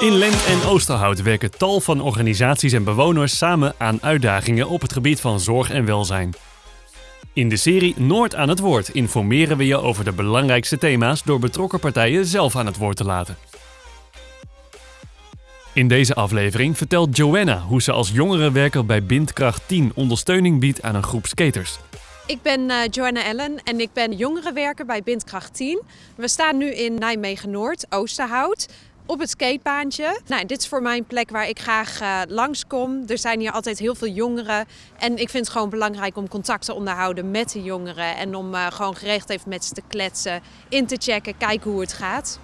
In Lent en Oosterhout werken tal van organisaties en bewoners samen aan uitdagingen op het gebied van zorg en welzijn. In de serie Noord aan het woord informeren we je over de belangrijkste thema's door betrokken partijen zelf aan het woord te laten. In deze aflevering vertelt Joanna hoe ze als jongerenwerker bij Bindkracht 10 ondersteuning biedt aan een groep skaters. Ik ben eh, Joanna Ellen en ik ben jongerenwerker bij Bindkracht 10. We staan nu in Nijmegen-Noord, Oosterhout, op het skatebaantje. Nou, dit is voor mij een plek waar ik graag uh, langskom. Er zijn hier altijd heel veel jongeren. En ik vind het gewoon belangrijk om contact te onderhouden met de jongeren. En om uh, gewoon geregeld even met ze te kletsen, in te checken, kijken hoe het gaat.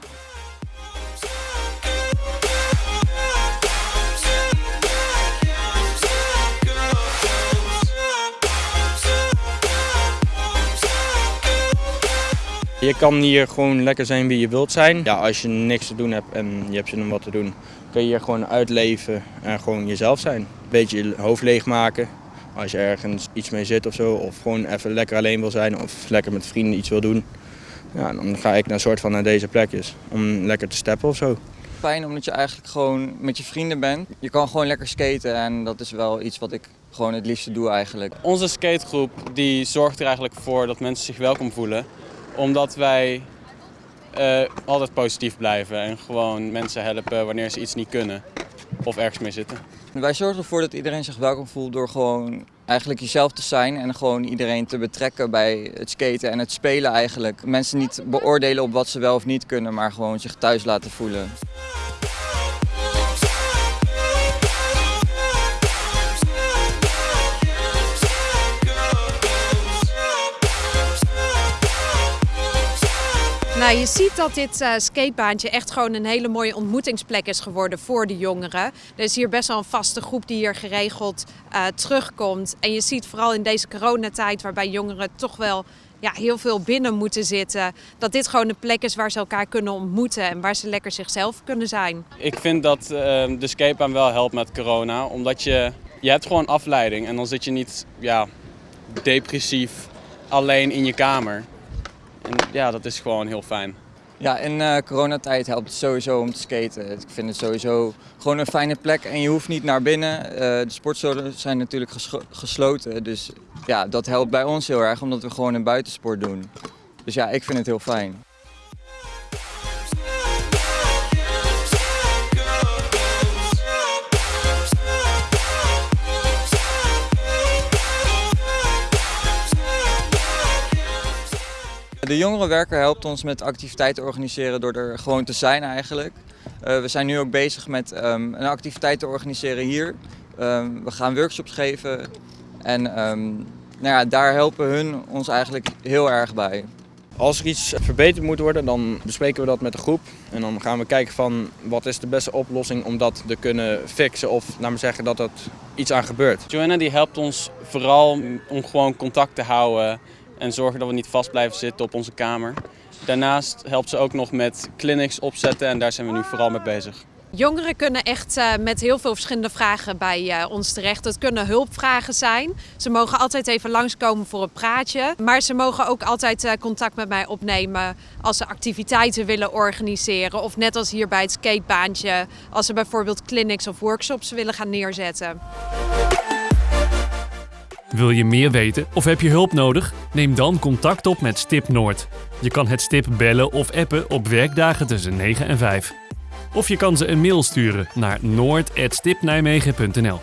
Je kan hier gewoon lekker zijn wie je wilt zijn. Ja, als je niks te doen hebt en je hebt zin om wat te doen, kun je hier gewoon uitleven en gewoon jezelf zijn. Een beetje je hoofd leegmaken als je ergens iets mee zit of zo. Of gewoon even lekker alleen wil zijn of lekker met vrienden iets wil doen. Ja, dan ga ik naar soort van naar deze plekjes om lekker te steppen of zo. Fijn omdat je eigenlijk gewoon met je vrienden bent. Je kan gewoon lekker skaten en dat is wel iets wat ik gewoon het liefste doe eigenlijk. Onze skategroep die zorgt er eigenlijk voor dat mensen zich welkom voelen omdat wij uh, altijd positief blijven en gewoon mensen helpen wanneer ze iets niet kunnen of ergens mee zitten. Wij zorgen ervoor dat iedereen zich welkom voelt door gewoon eigenlijk jezelf te zijn en gewoon iedereen te betrekken bij het skaten en het spelen eigenlijk. Mensen niet beoordelen op wat ze wel of niet kunnen, maar gewoon zich thuis laten voelen. Nou, je ziet dat dit uh, skatebaantje echt gewoon een hele mooie ontmoetingsplek is geworden voor de jongeren. Er is hier best wel een vaste groep die hier geregeld uh, terugkomt. En je ziet vooral in deze coronatijd waarbij jongeren toch wel ja, heel veel binnen moeten zitten. Dat dit gewoon een plek is waar ze elkaar kunnen ontmoeten en waar ze lekker zichzelf kunnen zijn. Ik vind dat uh, de skatebaan wel helpt met corona. Omdat je, je hebt gewoon afleiding en dan zit je niet ja, depressief alleen in je kamer. En ja, dat is gewoon heel fijn. Ja, in uh, coronatijd helpt het sowieso om te skaten. Ik vind het sowieso gewoon een fijne plek en je hoeft niet naar binnen. Uh, de sportzolen zijn natuurlijk gesloten, dus ja, dat helpt bij ons heel erg omdat we gewoon een buitensport doen. Dus ja, ik vind het heel fijn. De jongerenwerker helpt ons met activiteiten organiseren door er gewoon te zijn eigenlijk. Uh, we zijn nu ook bezig met um, een activiteit te organiseren hier. Um, we gaan workshops geven en um, nou ja, daar helpen hun ons eigenlijk heel erg bij. Als er iets verbeterd moet worden, dan bespreken we dat met de groep. En dan gaan we kijken van wat is de beste oplossing om dat te kunnen fixen of maar zeggen dat er iets aan gebeurt. Joanna die helpt ons vooral om gewoon contact te houden en zorgen dat we niet vast blijven zitten op onze kamer. Daarnaast helpt ze ook nog met clinics opzetten en daar zijn we nu vooral mee bezig. Jongeren kunnen echt uh, met heel veel verschillende vragen bij uh, ons terecht. Het kunnen hulpvragen zijn. Ze mogen altijd even langskomen voor een praatje. Maar ze mogen ook altijd uh, contact met mij opnemen als ze activiteiten willen organiseren. Of net als hier bij het skatebaantje, als ze bijvoorbeeld clinics of workshops willen gaan neerzetten. Wil je meer weten of heb je hulp nodig? Neem dan contact op met Stip Noord. Je kan het stip bellen of appen op werkdagen tussen 9 en 5. Of je kan ze een mail sturen naar noord.stipnijmegen.nl.